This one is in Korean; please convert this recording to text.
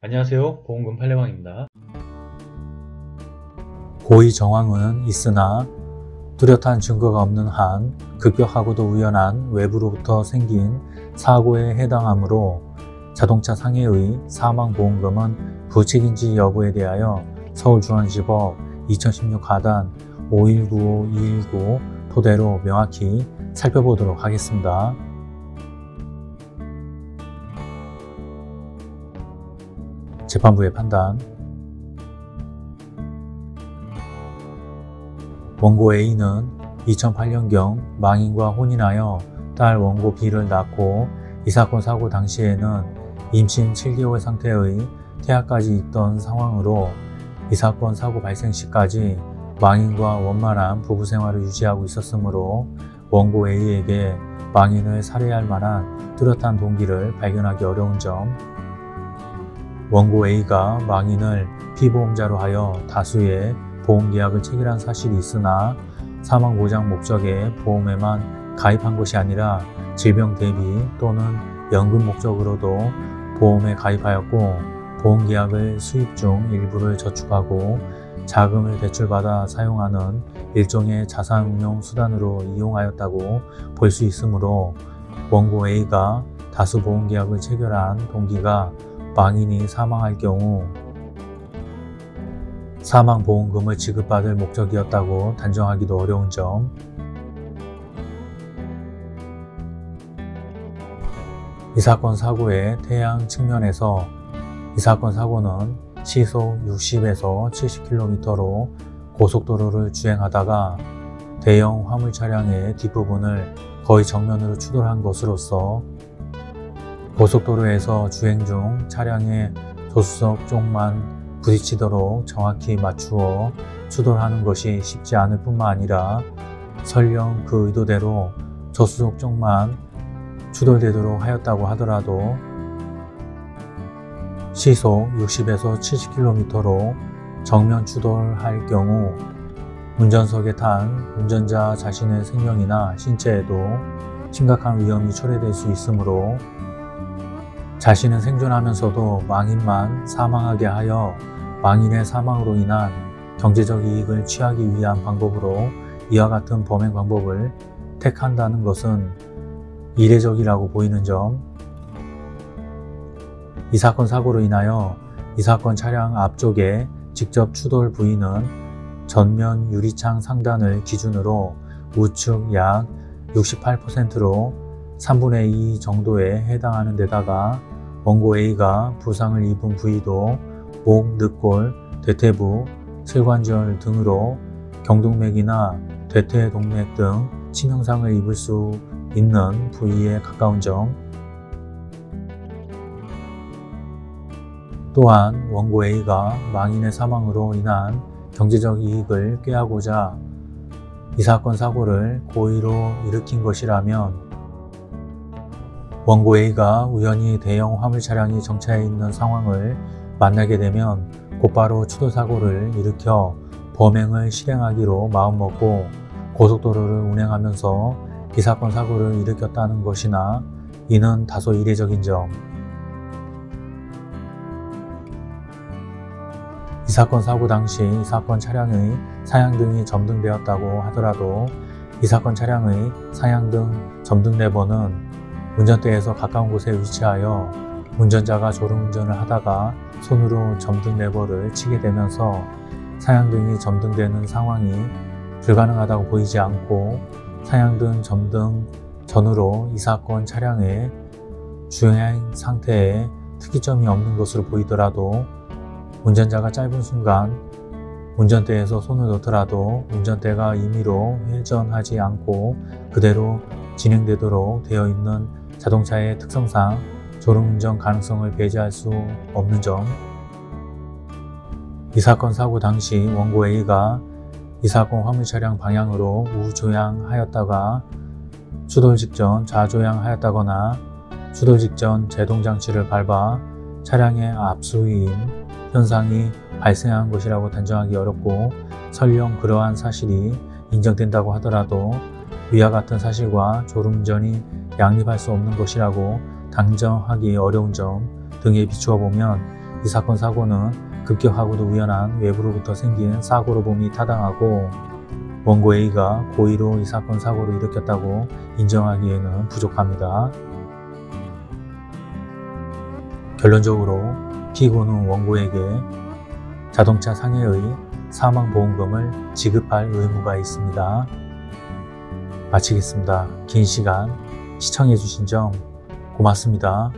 안녕하세요 보험금 팔례방입니다 고의 정황은 있으나 뚜렷한 증거가 없는 한 급격하고도 우연한 외부로부터 생긴 사고에 해당하므로 자동차 상해의 사망보험금은 부책인지 여부에 대하여 서울중앙지법 2016 가단 5195-219 토대로 명확히 살펴보도록 하겠습니다. 재판부의 판단. 원고 A는 2008년경 망인과 혼인하여 딸 원고 B를 낳고 이 사건 사고 당시에는 임신 7개월 상태의 태아까지 있던 상황으로 이 사건 사고 발생 시까지 망인과 원만한 부부 생활을 유지하고 있었으므로 원고 A에게 망인을 살해할 만한 뚜렷한 동기를 발견하기 어려운 점 원고 A가 망인을 피보험자로 하여 다수의 보험계약을 체결한 사실이 있으나 사망보장 목적의 보험에만 가입한 것이 아니라 질병 대비 또는 연금 목적으로도 보험에 가입하였고 보험계약을 수입 중 일부를 저축하고 자금을 대출받아 사용하는 일종의 자산운용 수단으로 이용하였다고 볼 수 있으므로 원고 A가 다수 보험계약을 체결한 동기가 망인이 사망할 경우 사망보험금을 지급받을 목적이었다고 단정하기도 어려운 점. 이 사건 사고의 태양 측면에서 이 사건 사고는 시속 60에서 70km로 고속도로를 주행하다가 대형 화물 차량의 뒷부분을 거의 정면으로 추돌한 것으로서 고속도로에서 주행 중 차량의 조수석 쪽만 부딪히도록 정확히 맞추어 추돌하는 것이 쉽지 않을 뿐만 아니라 설령 그 의도대로 조수석 쪽만 추돌되도록 하였다고 하더라도 시속 60에서 70km로 정면 추돌할 경우 운전석에 탄 운전자 자신의 생명이나 신체에도 심각한 위험이 초래될 수 있으므로 자신은 생존하면서도 망인만 사망하게 하여 망인의 사망으로 인한 경제적 이익을 취하기 위한 방법으로 이와 같은 범행 방법을 택한다는 것은 이례적이라고 보이는 점, 이 사건 사고로 인하여 이 사건 차량 앞쪽에 직접 추돌 부위는 전면 유리창 상단을 기준으로 우측 약 68%로 3분의 2 정도에 해당하는 데다가 원고 A가 부상을 입은 부위도 목, 늑골, 대퇴부, 슬관절 등으로 경동맥이나 대퇴동맥 등 치명상을 입을 수 있는 부위에 가까운 점. 또한 원고 A가 망인의 사망으로 인한 경제적 이익을 꾀하고자 이 사건 사고를 고의로 일으킨 것이라면 원고 A가 우연히 대형 화물 차량이 정차해 있는 상황을 만나게 되면 곧바로 추돌 사고를 일으켜 범행을 실행하기로 마음먹고 고속도로를 운행하면서 이 사건 사고를 일으켰다는 것이나 이는 다소 이례적인 점. 이 사건 사고 당시 이 사건 차량의 사양등이 점등되었다고 하더라도 이 사건 차량의 사양등 점등 레버는 운전대에서 가까운 곳에 위치하여 운전자가 졸음운전을 하다가 손으로 점등 레버를 치게 되면서 사양등이 점등되는 상황이 불가능하다고 보이지 않고 사양등 점등 전후로 이 사건 차량의 주행 상태에 특이점이 없는 것으로 보이더라도 운전자가 짧은 순간 운전대에서 손을 놓더라도 운전대가 임의로 회전하지 않고 그대로 진행되도록 되어 있는 자동차의 특성상 졸음운전 가능성을 배제할 수 없는 점. 이 사건 사고 당시 원고 A가 이 사건 화물 차량 방향으로 우조향하였다가 추돌 직전 좌조향하였다거나 추돌 직전 제동장치를 밟아 차량의 압수위임 현상이 발생한 것이라고 단정하기 어렵고 설령 그러한 사실이 인정된다고 하더라도 위와 같은 사실과 졸음운전이 양립할 수 없는 것이라고 단정하기 어려운 점 등에 비추어 보면 이 사건 사고는 급격하고도 우연한 외부로부터 생긴 사고로 봄이 타당하고 원고 A가 고의로 이 사건 사고를 일으켰다고 인정하기에는 부족합니다. 결론적으로 피고는 원고에게 자동차 상해의 사망보험금을 지급할 의무가 있습니다. 마치겠습니다. 긴 시간 시청해주신 점 고맙습니다.